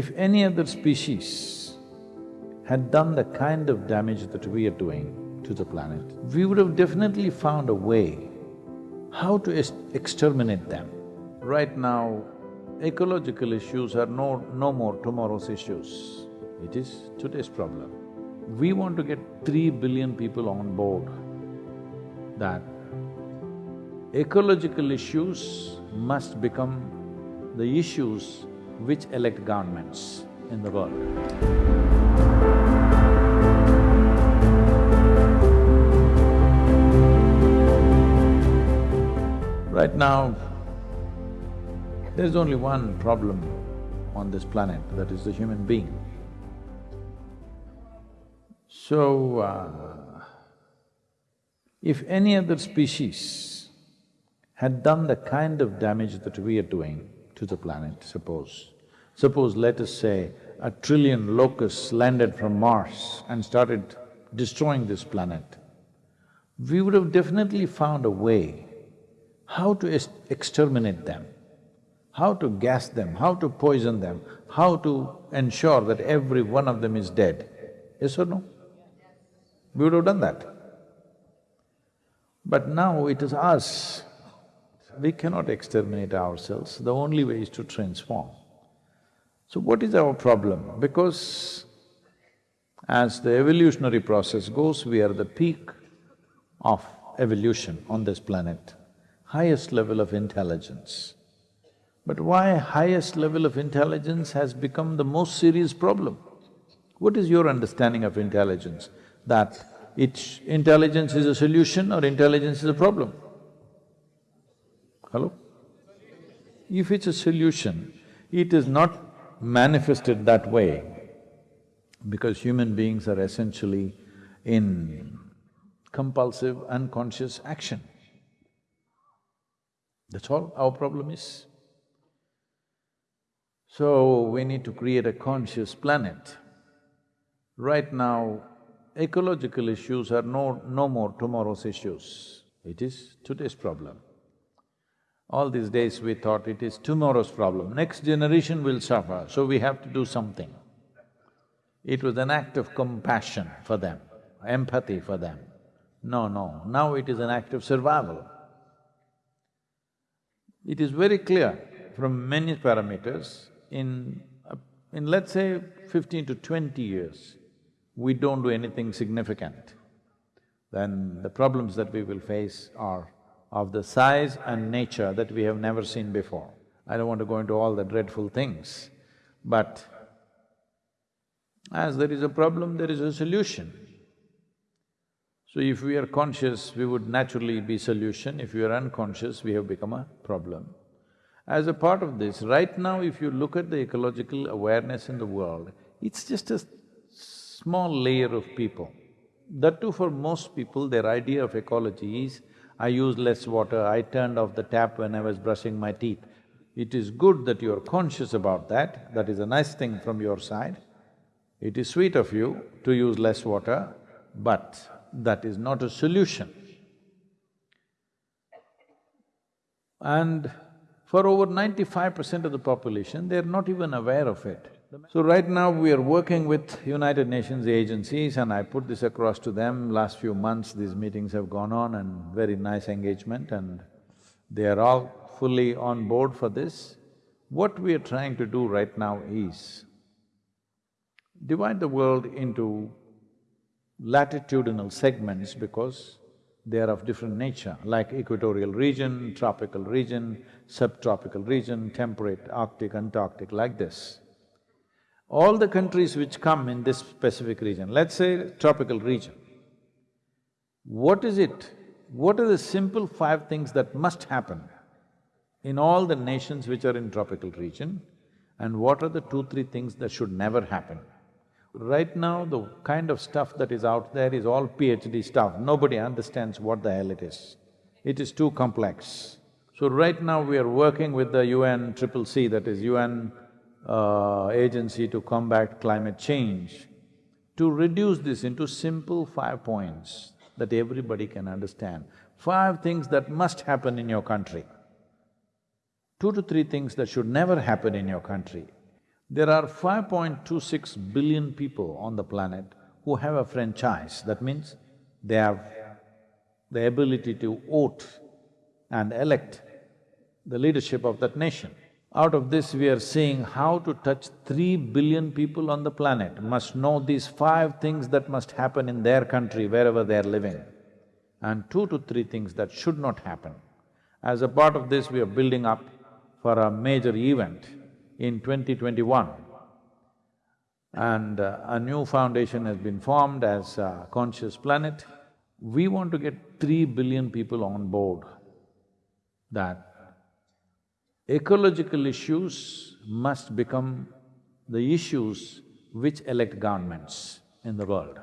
If any other species had done the kind of damage that we are doing to the planet, we would have definitely found a way how to exterminate them. Right now, ecological issues are no… no more tomorrow's issues, it is today's problem. We want to get three billion people on board that ecological issues must become the issues which elect governments in the world. Right now, there's only one problem on this planet, that is the human being. So, uh, if any other species had done the kind of damage that we are doing to the planet, suppose, suppose let us say a trillion locusts landed from Mars and started destroying this planet, we would have definitely found a way how to exterminate them how to gas them, how to poison them, how to ensure that every one of them is dead. Yes or no? We would have done that. But now it is us. We cannot exterminate ourselves, the only way is to transform. So what is our problem? Because as the evolutionary process goes, we are the peak of evolution on this planet, highest level of intelligence. But why highest level of intelligence has become the most serious problem? What is your understanding of intelligence? That it's… intelligence is a solution or intelligence is a problem? Hello? If it's a solution, it is not manifested that way because human beings are essentially in compulsive, unconscious action. That's all our problem is. So, we need to create a conscious planet. Right now, ecological issues are no… no more tomorrow's issues, it is today's problem. All these days we thought it is tomorrow's problem, next generation will suffer, so we have to do something. It was an act of compassion for them, empathy for them. No, no, now it is an act of survival. It is very clear from many parameters in… Uh, in let's say fifteen to twenty years, we don't do anything significant, then the problems that we will face are of the size and nature that we have never seen before. I don't want to go into all the dreadful things, but as there is a problem, there is a solution. So if we are conscious, we would naturally be solution, if we are unconscious, we have become a problem. As a part of this, right now if you look at the ecological awareness in the world, it's just a small layer of people. That too for most people, their idea of ecology is, I use less water, I turned off the tap when I was brushing my teeth. It is good that you're conscious about that, that is a nice thing from your side. It is sweet of you to use less water, but that is not a solution. And for over ninety-five percent of the population, they're not even aware of it. So right now we are working with United Nations agencies and I put this across to them, last few months these meetings have gone on and very nice engagement and they are all fully on board for this. What we are trying to do right now is divide the world into latitudinal segments because they are of different nature, like equatorial region, tropical region, subtropical region, temperate, arctic, antarctic, like this. All the countries which come in this specific region, let's say tropical region, what is it, what are the simple five things that must happen in all the nations which are in tropical region and what are the two, three things that should never happen? Right now, the kind of stuff that is out there is all PhD stuff, nobody understands what the hell it is. It is too complex. So right now we are working with the UN Triple C, that is UN uh, Agency to Combat Climate Change, to reduce this into simple five points that everybody can understand. Five things that must happen in your country. Two to three things that should never happen in your country. There are 5.26 billion people on the planet who have a franchise. That means they have the ability to vote and elect the leadership of that nation. Out of this, we are seeing how to touch three billion people on the planet must know these five things that must happen in their country wherever they are living, and two to three things that should not happen. As a part of this, we are building up for a major event in 2021. And uh, a new foundation has been formed as Conscious Planet. We want to get three billion people on board that ecological issues must become the issues which elect governments in the world.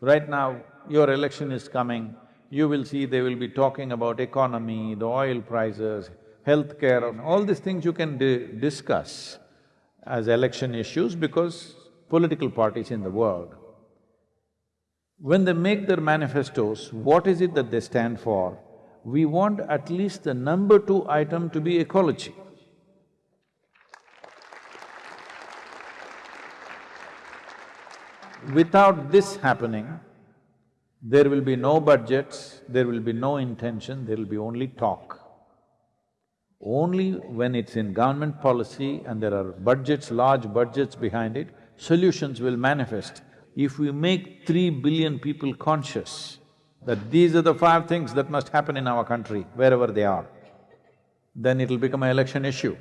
Right now, your election is coming, you will see they will be talking about economy, the oil prices, healthcare, all these things you can di discuss as election issues because political parties in the world, when they make their manifestos, what is it that they stand for? We want at least the number two item to be ecology. Without this happening, there will be no budgets, there will be no intention, there will be only talk. Only when it's in government policy and there are budgets, large budgets behind it, solutions will manifest. If we make three billion people conscious that these are the five things that must happen in our country, wherever they are, then it'll become an election issue.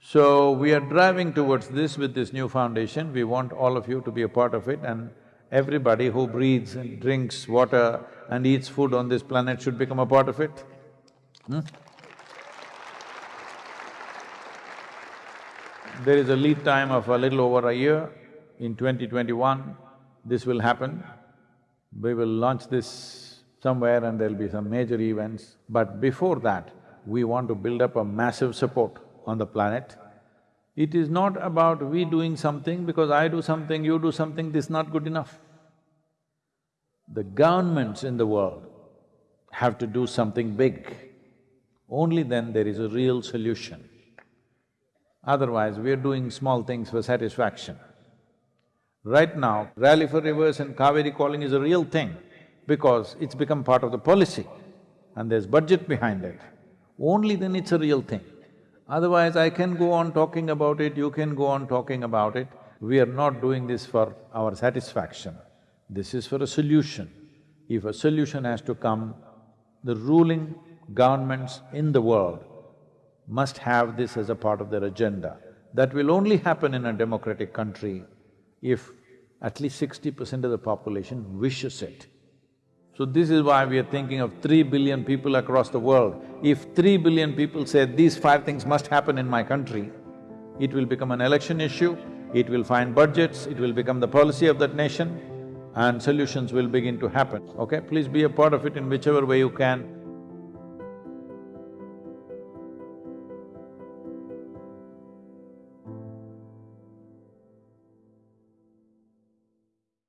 So, we are driving towards this with this new foundation, we want all of you to be a part of it and Everybody who breathes and drinks water and eats food on this planet should become a part of it. Hmm? There is a lead time of a little over a year. In 2021, this will happen. We will launch this somewhere and there'll be some major events. But before that, we want to build up a massive support on the planet it is not about we doing something because I do something, you do something, this is not good enough. The governments in the world have to do something big. Only then there is a real solution. Otherwise, we are doing small things for satisfaction. Right now, Rally for Rivers and Cauvery calling is a real thing because it's become part of the policy and there's budget behind it. Only then it's a real thing. Otherwise, I can go on talking about it, you can go on talking about it. We are not doing this for our satisfaction. This is for a solution. If a solution has to come, the ruling governments in the world must have this as a part of their agenda. That will only happen in a democratic country if at least sixty percent of the population wishes it. So this is why we are thinking of three billion people across the world. If three billion people say, these five things must happen in my country, it will become an election issue, it will find budgets, it will become the policy of that nation and solutions will begin to happen, okay? Please be a part of it in whichever way you can.